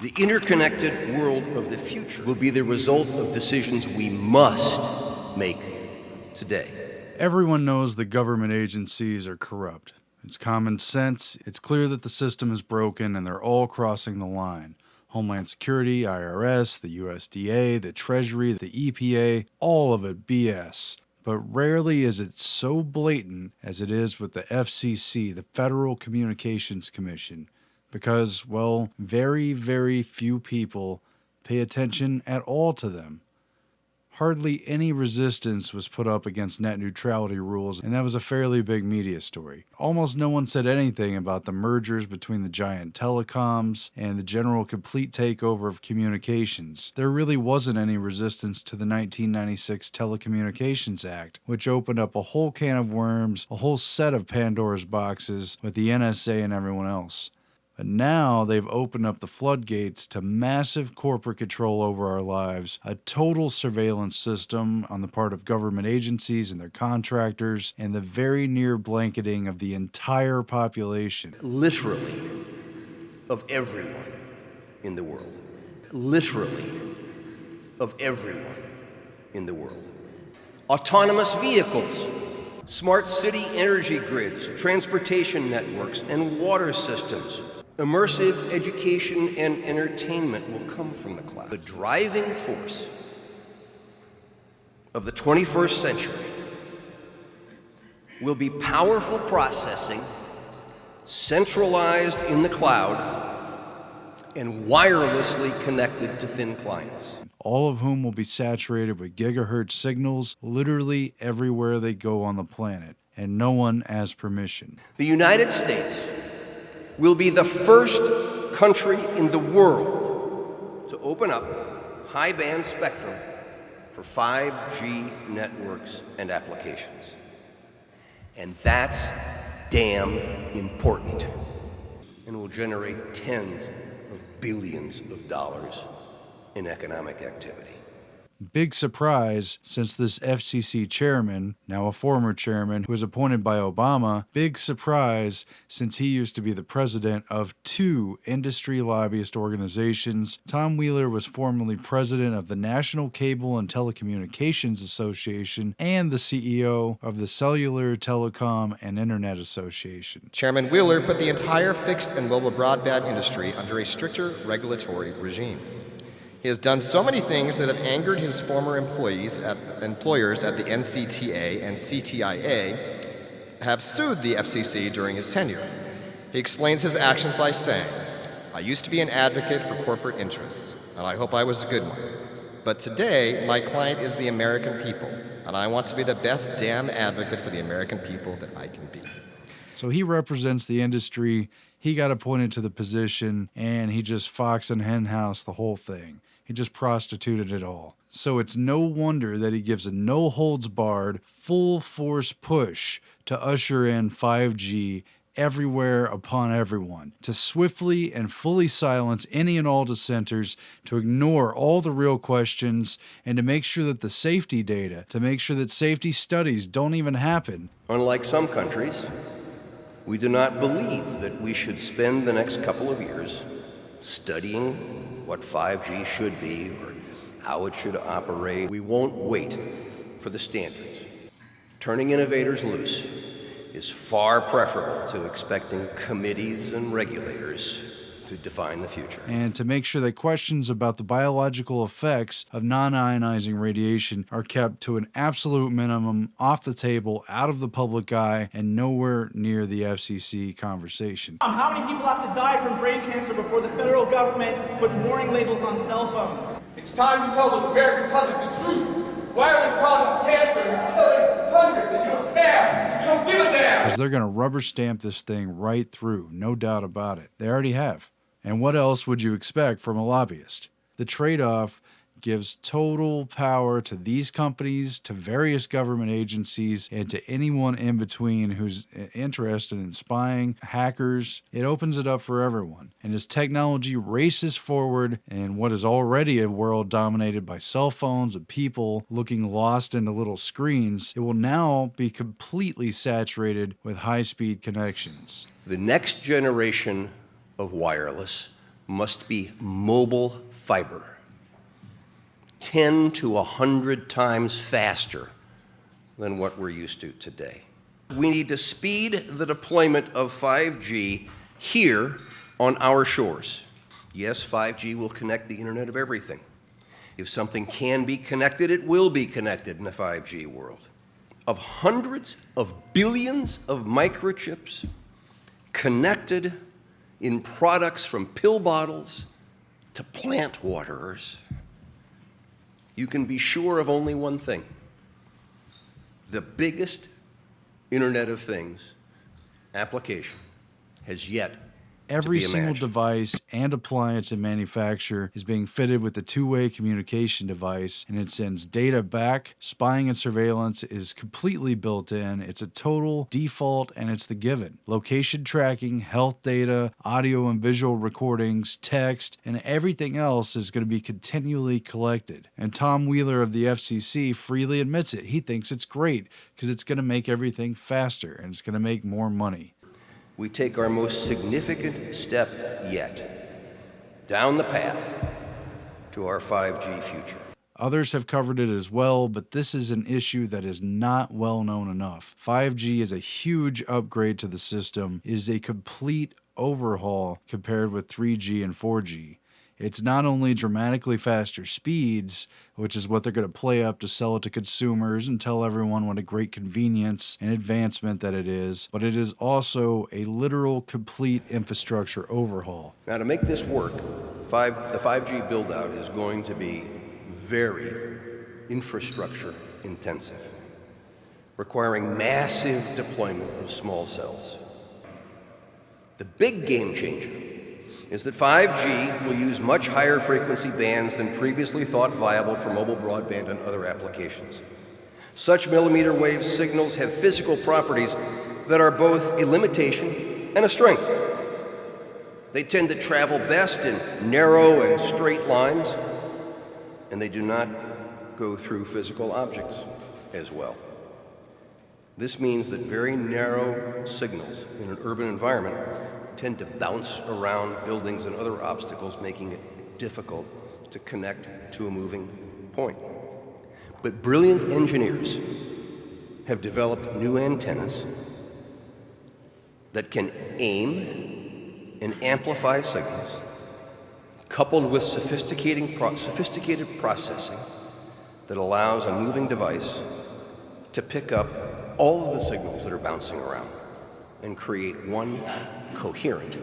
The interconnected world of the future will be the result of decisions we must make today. Everyone knows that government agencies are corrupt. It's common sense. It's clear that the system is broken and they're all crossing the line. Homeland Security, IRS, the USDA, the Treasury, the EPA, all of it BS. But rarely is it so blatant as it is with the FCC, the Federal Communications Commission because, well, very, very few people pay attention at all to them. Hardly any resistance was put up against net neutrality rules, and that was a fairly big media story. Almost no one said anything about the mergers between the giant telecoms and the general complete takeover of communications. There really wasn't any resistance to the 1996 Telecommunications Act, which opened up a whole can of worms, a whole set of Pandora's boxes with the NSA and everyone else. But now they've opened up the floodgates to massive corporate control over our lives, a total surveillance system on the part of government agencies and their contractors, and the very near blanketing of the entire population. Literally, of everyone in the world. Literally, of everyone in the world. Autonomous vehicles, smart city energy grids, transportation networks, and water systems Immersive education and entertainment will come from the cloud. The driving force of the 21st century will be powerful processing centralized in the cloud and wirelessly connected to thin clients. All of whom will be saturated with gigahertz signals literally everywhere they go on the planet, and no one has permission. The United States will be the first country in the world to open up high band spectrum for 5G networks and applications. And that's damn important and will generate tens of billions of dollars in economic activity. Big surprise since this FCC chairman, now a former chairman, who was appointed by Obama, big surprise since he used to be the president of two industry lobbyist organizations. Tom Wheeler was formerly president of the National Cable and Telecommunications Association and the CEO of the Cellular, Telecom, and Internet Association. Chairman Wheeler put the entire fixed and mobile broadband industry under a stricter regulatory regime. He has done so many things that have angered his former employees at, employers at the NCTA and CTIA have sued the FCC during his tenure. He explains his actions by saying, I used to be an advocate for corporate interests, and I hope I was a good one. But today, my client is the American people, and I want to be the best damn advocate for the American people that I can be. So he represents the industry. He got appointed to the position, and he just fox and henhouse the whole thing. He just prostituted it all. So it's no wonder that he gives a no holds barred, full force push to usher in 5G everywhere upon everyone, to swiftly and fully silence any and all dissenters, to ignore all the real questions, and to make sure that the safety data, to make sure that safety studies don't even happen. Unlike some countries, we do not believe that we should spend the next couple of years studying what 5G should be or how it should operate. We won't wait for the standards. Turning innovators loose is far preferable to expecting committees and regulators to define the future. And to make sure that questions about the biological effects of non ionizing radiation are kept to an absolute minimum, off the table, out of the public eye, and nowhere near the FCC conversation. Um, how many people have to die from brain cancer before the federal government puts warning labels on cell phones? It's time to tell the American public the truth. Wireless causes cancer, you're killing hundreds, and you don't care. You don't give a damn. Because they're going to rubber stamp this thing right through, no doubt about it. They already have. And what else would you expect from a lobbyist? The trade off gives total power to these companies, to various government agencies, and to anyone in between who's interested in spying, hackers. It opens it up for everyone. And as technology races forward in what is already a world dominated by cell phones and people looking lost into little screens, it will now be completely saturated with high speed connections. The next generation of wireless must be mobile fiber. 10 to 100 times faster than what we're used to today. We need to speed the deployment of 5G here on our shores. Yes, 5G will connect the Internet of Everything. If something can be connected, it will be connected in the 5G world. Of hundreds of billions of microchips connected in products from pill bottles to plant waterers, you can be sure of only one thing. The biggest Internet of Things application has yet Every single device and appliance and manufacture is being fitted with a two way communication device and it sends data back. Spying and surveillance is completely built in. It's a total default and it's the given. Location tracking, health data, audio and visual recordings, text, and everything else is going to be continually collected. And Tom Wheeler of the FCC freely admits it. He thinks it's great because it's going to make everything faster and it's going to make more money. We take our most significant step yet down the path to our 5G future. Others have covered it as well, but this is an issue that is not well known enough. 5G is a huge upgrade to the system, it is a complete overhaul compared with 3G and 4G. It's not only dramatically faster speeds, which is what they're going to play up to sell it to consumers and tell everyone what a great convenience and advancement that it is, but it is also a literal complete infrastructure overhaul. Now, to make this work, five, the 5G build out is going to be very infrastructure intensive, requiring massive deployment of small cells. The big game changer is that 5G will use much higher frequency bands than previously thought viable for mobile broadband and other applications. Such millimeter wave signals have physical properties that are both a limitation and a strength. They tend to travel best in narrow and straight lines, and they do not go through physical objects as well. This means that very narrow signals in an urban environment tend to bounce around buildings and other obstacles, making it difficult to connect to a moving point. But brilliant engineers have developed new antennas that can aim and amplify signals, coupled with sophisticating pro- sophisticated processing that allows a moving device to pick up all of the signals that are bouncing around and create one coherent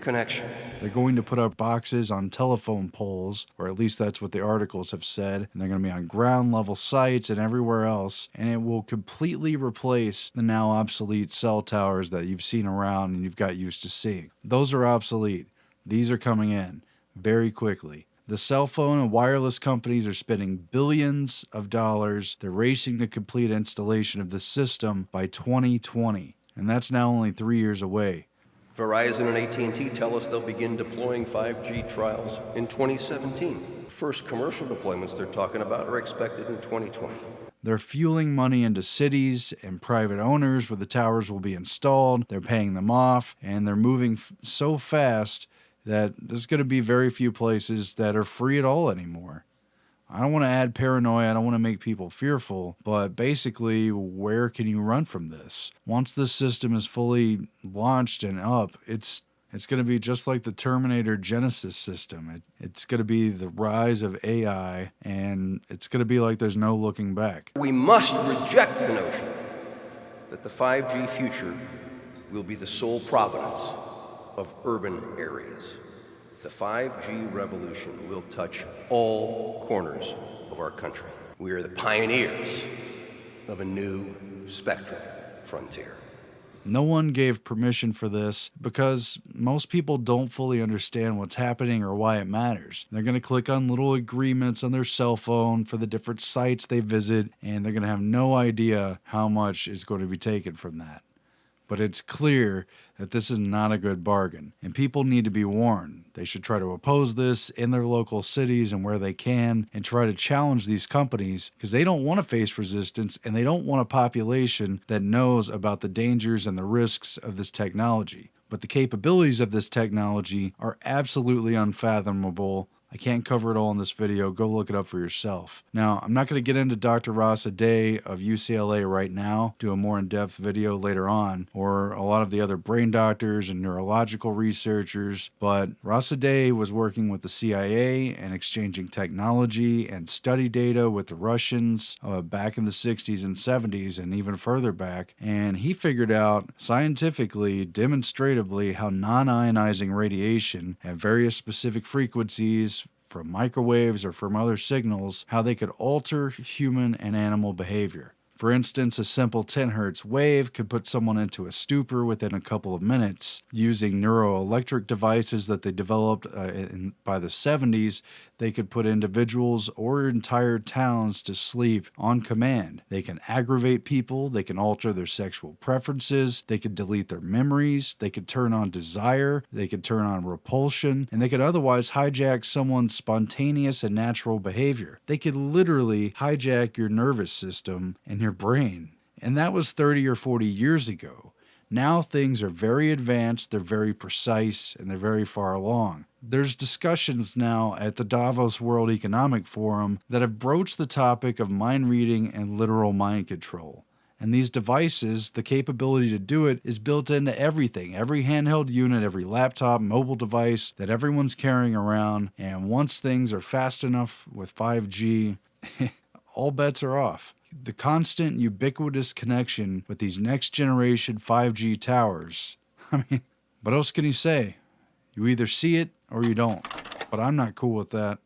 connection. They're going to put up boxes on telephone poles, or at least that's what the articles have said, and they're going to be on ground level sites and everywhere else, and it will completely replace the now obsolete cell towers that you've seen around and you've got used to seeing. Those are obsolete. These are coming in very quickly. The cell phone and wireless companies are spending billions of dollars. They're racing to complete installation of the system by 2020, and that's now only three years away. Verizon and AT&T tell us they'll begin deploying 5G trials in 2017. First commercial deployments they're talking about are expected in 2020. They're fueling money into cities and private owners where the towers will be installed. They're paying them off, and they're moving f- so fast that there's going to be very few places that are free at all anymore. I don't want to add paranoia, I don't want to make people fearful, but basically, where can you run from this? Once this system is fully launched and up, it's it's going to be just like the Terminator Genisys system. It, it's going to be the rise of AI, and it's going to be like there's no looking back. We must reject the notion that the 5G future will be the sole providence of urban areas. The 5G revolution will touch all corners of our country. We are the pioneers of a new spectrum frontier. No one gave permission for this because most people don't fully understand what's happening or why it matters. They're going to click on little agreements on their cell phone for the different sites they visit, and they're going to have no idea how much is going to be taken from that. But it's clear that this is not a good bargain, and people need to be warned. They should try to oppose this in their local cities and where they can, and try to challenge these companies because they don't want to face resistance and they don't want a population that knows about the dangers and the risks of this technology. but the capabilities of this technology are absolutely unfathomable I can't cover it all in this video. Go look it up for yourself. Now, I'm not going to get into Dr. Ross Adey of UCLA right now, do a more in-depth video later on, or a lot of the other brain doctors and neurological researchers, but Ross Adey was working with the CIA and exchanging technology and study data with the Russians uh, back in the 60s and 70s and even further back, and he figured out scientifically, demonstratively, how non-ionizing radiation at various specific frequencies from microwaves or from other signals how they could alter human and animal behavior. For instance, a simple 10 hertz wave could put someone into a stupor within a couple of minutes. Using neuroelectric devices that they developed uh, in, by the 70s, they could put individuals or entire towns to sleep on command. They can aggravate people, they can alter their sexual preferences, they could delete their memories, they could turn on desire, they could turn on repulsion, and they could otherwise hijack someone's spontaneous and natural behavior. They could literally hijack your nervous system and your brain. And that was 30 or 40 years ago. Now things are very advanced, they're very precise, and they're very far along. There's discussions now at the Davos World Economic Forum that have broached the topic of mind reading and literal mind control. And these devices, the capability to do it is built into everything every handheld unit, every laptop, mobile device that everyone's carrying around. And once things are fast enough with 5G, all bets are off the constant ubiquitous connection with these next generation 5G towers. I mean, what else can you say? You either see it or you don't. But I'm not cool with that.